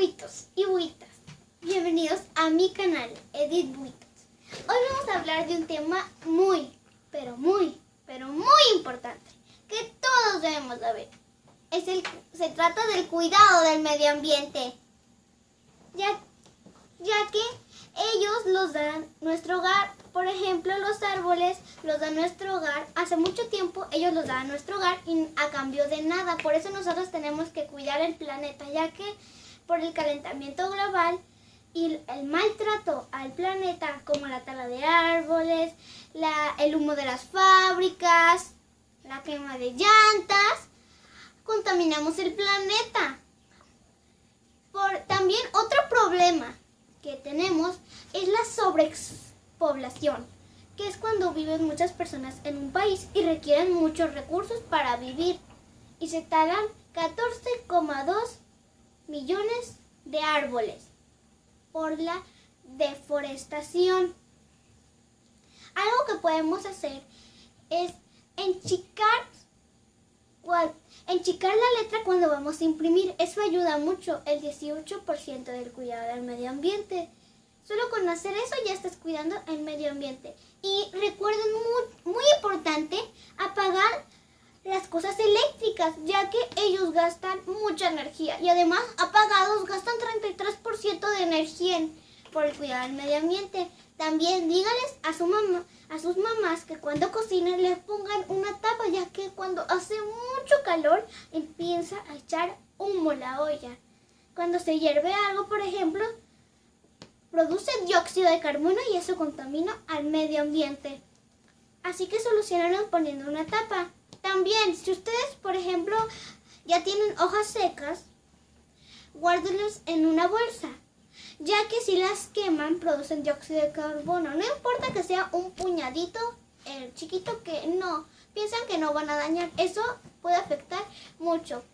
buitos y buitas, bienvenidos a mi canal Edith Buitos. Hoy vamos a hablar de un tema muy, pero muy, pero muy importante que todos debemos saber. Es el, se trata del cuidado del medio ambiente, ya, ya que ellos los dan nuestro hogar. Por ejemplo, los árboles los dan nuestro hogar. Hace mucho tiempo ellos los dan a nuestro hogar y a cambio de nada. Por eso nosotros tenemos que cuidar el planeta, ya que por el calentamiento global y el maltrato al planeta, como la tala de árboles, la, el humo de las fábricas, la quema de llantas, contaminamos el planeta. Por, también otro problema que tenemos es la sobrepoblación, que es cuando viven muchas personas en un país y requieren muchos recursos para vivir y se talan 14,2 millones de árboles por la deforestación. Algo que podemos hacer es enchicar, enchicar la letra cuando vamos a imprimir. Eso ayuda mucho, el 18% del cuidado del medio ambiente. Solo con hacer eso ya estás cuidando el medio ambiente. Y recuerden, muy, muy importante, apagar las cosas eléctricas, ya que ellos gastan mucha energía y además apagados gastan 33% de energía por el cuidado del medio ambiente. También dígales a, su mamá, a sus mamás que cuando cocinen les pongan una tapa, ya que cuando hace mucho calor empieza a echar humo la olla. Cuando se hierve algo, por ejemplo, produce dióxido de carbono y eso contamina al medio ambiente. Así que solucionaron poniendo una tapa. También, si ustedes, por ejemplo, ya tienen hojas secas, guárdenlas en una bolsa, ya que si las queman producen dióxido de carbono. No importa que sea un puñadito el chiquito que no, piensan que no van a dañar. Eso puede afectar mucho.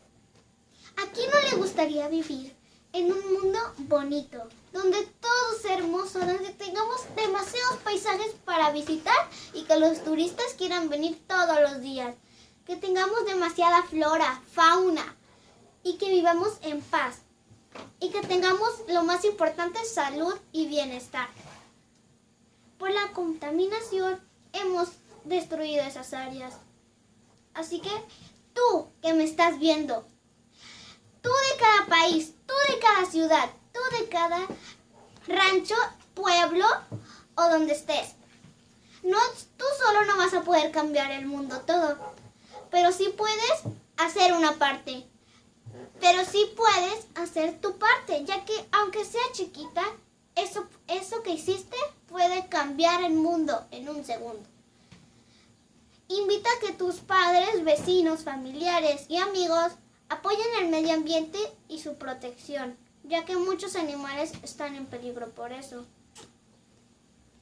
¿A quién no le gustaría vivir en un mundo bonito, donde todo sea hermoso, donde tengamos demasiados paisajes para visitar y que los turistas quieran venir todos los días? Que tengamos demasiada flora, fauna y que vivamos en paz y que tengamos lo más importante, salud y bienestar. Por la contaminación hemos destruido esas áreas. Así que tú que me estás viendo, tú de cada país, tú de cada ciudad, tú de cada rancho, pueblo o donde estés, no, tú solo no vas a poder cambiar el mundo todo pero sí puedes hacer una parte. Pero sí puedes hacer tu parte, ya que aunque sea chiquita, eso, eso que hiciste puede cambiar el mundo en un segundo. Invita a que tus padres, vecinos, familiares y amigos apoyen el medio ambiente y su protección, ya que muchos animales están en peligro por eso.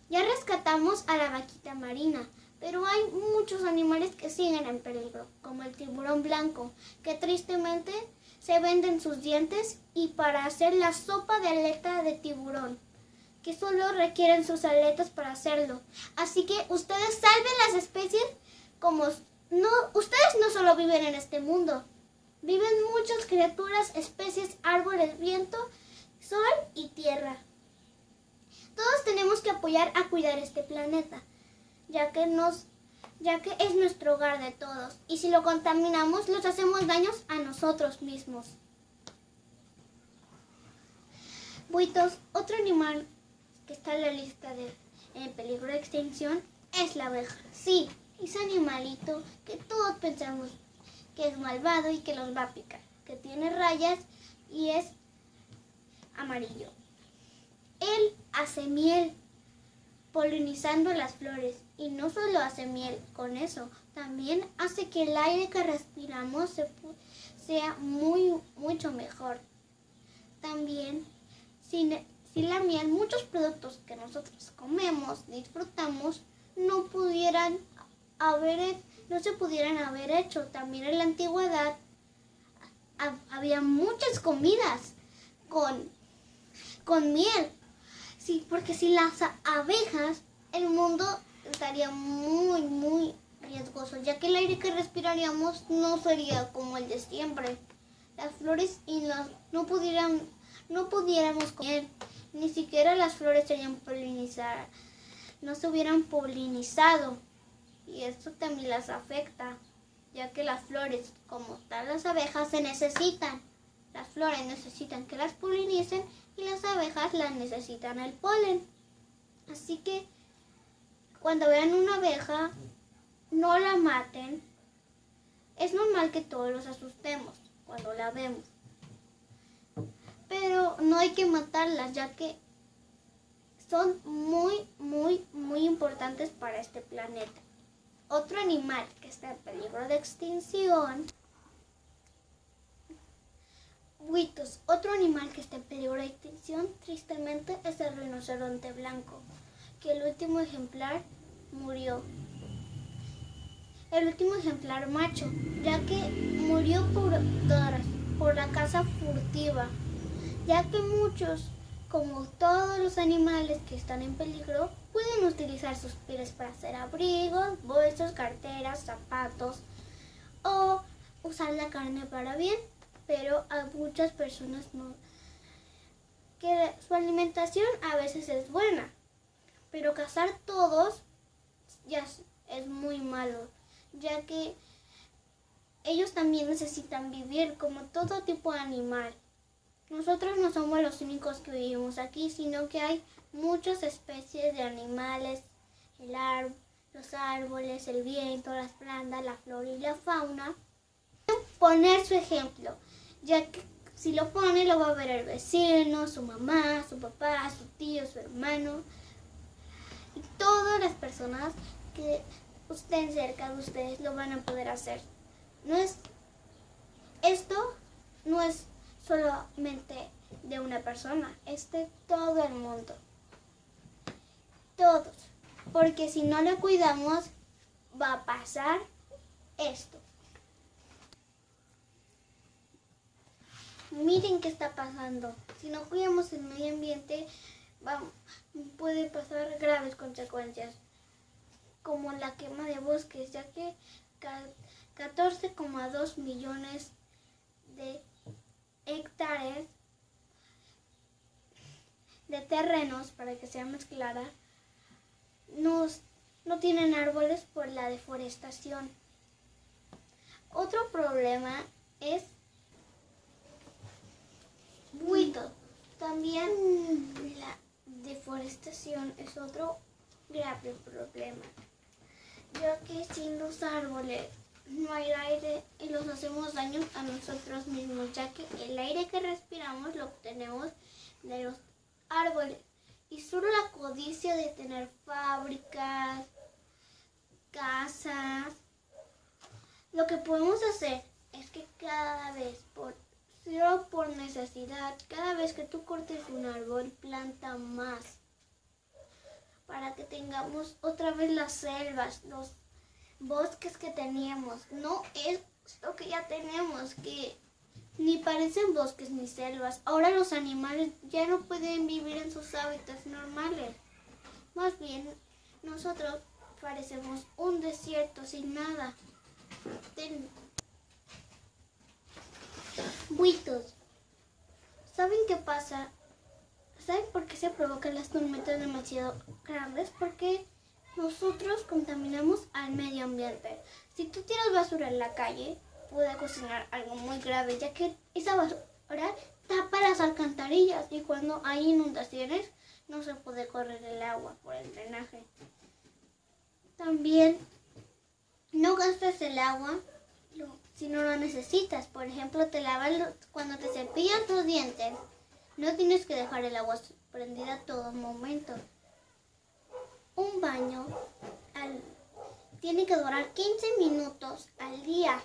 Ya rescatamos a la vaquita marina, pero hay muchos animales que siguen en peligro, como el tiburón blanco, que tristemente se venden sus dientes y para hacer la sopa de aleta de tiburón, que solo requieren sus aletas para hacerlo. Así que ustedes salven las especies como no, ustedes no solo viven en este mundo, viven muchas criaturas, especies, árboles, viento, sol y tierra. Todos tenemos que apoyar a cuidar este planeta ya que, nos, ya que es nuestro hogar de todos. Y si lo contaminamos, los hacemos daños a nosotros mismos. Buitos, otro animal que está en la lista de en peligro de extinción es la abeja. Sí, ese animalito que todos pensamos que es malvado y que los va a picar, que tiene rayas y es amarillo. Él hace miel polinizando las flores y no solo hace miel con eso, también hace que el aire que respiramos sea muy, mucho mejor. También, sin, sin la miel, muchos productos que nosotros comemos, disfrutamos, no pudieran haber, no se pudieran haber hecho. También en la antigüedad había muchas comidas con, con miel. Sí, porque si las abejas, el mundo estaría muy, muy riesgoso, ya que el aire que respiraríamos no sería como el de siempre. Las flores y las no pudieran no pudiéramos comer, ni siquiera las flores serían polinizadas, no se hubieran polinizado y esto también las afecta, ya que las flores, como tal las abejas, se necesitan. Las flores necesitan que las polinicen y las abejas las necesitan el polen. Así que cuando vean una abeja, no la maten. Es normal que todos los asustemos cuando la vemos. Pero no hay que matarlas ya que son muy, muy, muy importantes para este planeta. Otro animal que está en peligro de extinción. Otro animal que está en peligro de extinción, tristemente, es el rinoceronte blanco, que el último ejemplar murió. El último ejemplar macho, ya que murió por, por la caza furtiva, ya que muchos como todos los animales que están en peligro, pueden utilizar sus pieles para hacer abrigos, bolsos, carteras, zapatos o usar la carne para bien, pero a muchas personas no. Que su alimentación a veces es buena, pero cazar todos ya es muy malo, ya que ellos también necesitan vivir como todo tipo de animal. Nosotros no somos los únicos que vivimos aquí, sino que hay muchas especies de animales, el los árboles, el viento, las plantas, la flora y la fauna. Poner su ejemplo, ya que si lo pone lo va a ver el vecino, su mamá, su papá, su tío, su hermano y todas las personas que estén cerca de ustedes lo van a poder hacer. No es esto no es solamente de una persona, es de todo el mundo. Todos. Porque si no lo cuidamos, va a pasar esto. Miren qué está pasando. Si no cuidamos el medio ambiente, puede pasar graves consecuencias, como la quema de bosques, ya que 14,2 millones de hectáreas de terrenos, para que sea más clara, no tienen árboles por la deforestación. Otro problema es buito. También la deforestación es otro grave problema, ya que sin los árboles no hay aire y los hacemos daño a nosotros mismos, ya que el aire que respiramos lo obtenemos de los árboles. Y solo la codicia de tener fábricas, casas, lo que podemos hacer es que cada vez, por, solo por necesidad, cada vez que tú cortes un árbol, planta más. Para que tengamos otra vez las selvas, los bosques que teníamos. No es lo que ya tenemos, que ni parecen bosques ni selvas. Ahora los animales ya no pueden vivir en sus hábitats normales. Más bien, nosotros parecemos un desierto sin nada. Buitos. ¿Saben qué pasa? ¿Saben por qué se provocan las tormentas demasiado grandes? Porque nosotros contaminamos al medio ambiente. Si tú tiras basura en la calle, puede cocinar algo muy grave, ya que esa basura tapa las alcantarillas y cuando hay inundaciones no se puede correr el agua por el drenaje. También no gastes el agua si no lo necesitas. Por ejemplo, te lavas cuando te cepillas los dientes. No tienes que dejar el agua prendida todo momento un baño tiene que durar 15 minutos al día.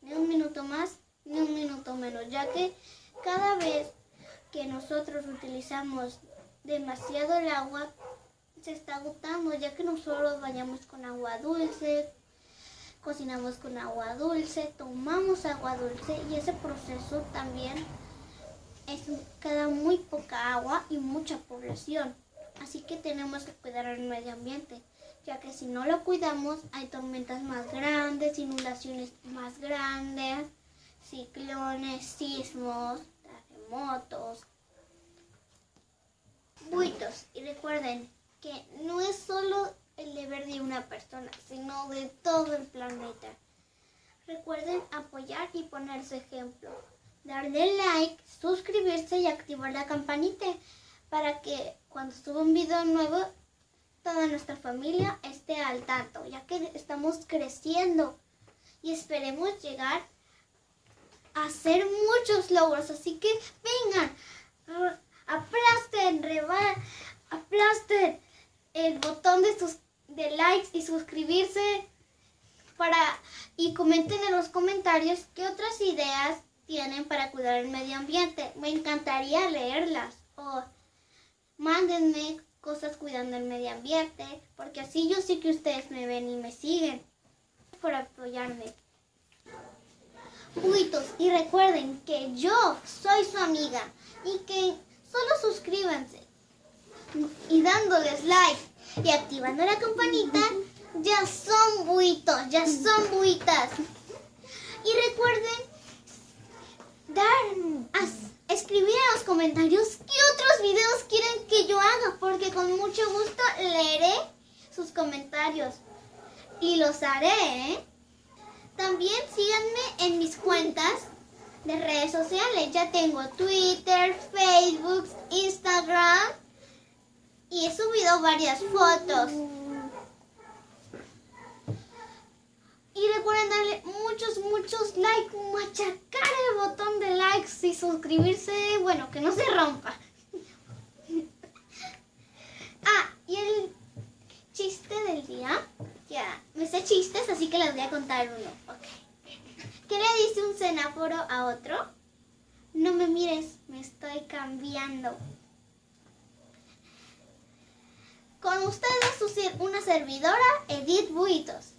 Ni un minuto más, ni un minuto menos, ya que cada vez que nosotros utilizamos demasiado el agua, se está agotando, ya que nosotros bañamos con agua dulce, cocinamos con agua dulce, tomamos agua dulce y ese proceso también es, queda muy poca agua y mucha población. Así que tenemos que cuidar el medio ambiente, ya que si no lo cuidamos hay tormentas más grandes, inundaciones más grandes, ciclones, sismos, terremotos, buitos. Y recuerden que no es solo el deber de una persona, sino de todo el planeta. Recuerden apoyar y poner su ejemplo. Darle like, suscribirse y activar la campanita para que cuando suba un video nuevo toda nuestra familia esté al tanto, ya que estamos creciendo y esperemos llegar a hacer muchos logros. Así que vengan, aplasten, reban, aplasten el botón de, sus, de likes y suscribirse para y comenten en los comentarios qué otras ideas tienen para cuidar el medio ambiente. Me encantaría leerlas o mándenme cosas cuidando el medio ambiente, porque así yo sé que ustedes me ven y me siguen por apoyarme. Buitos, y recuerden que yo soy su amiga y que solo suscríbanse y dándoles like y activando la campanita, ya son buitos, ya son buitas. Y recuerden dar, escribir en los comentarios qué otros videos quieren que yo haga, porque con mucho gusto leeré sus comentarios y los haré. ¿eh? También síganme en mis cuentas de redes sociales. Ya tengo Twitter, Facebook, Instagram y he subido varias fotos. Y recuerden darle muchos, muchos likes, machacar el botón de likes y suscribirse, bueno, que no se rompa. ah, y el chiste del día, ya, me sé chistes, así que les voy a contar uno. ¿Qué le dice un semáforo a otro? No me mires, me estoy cambiando. Con ustedes una servidora, Edith Buitos.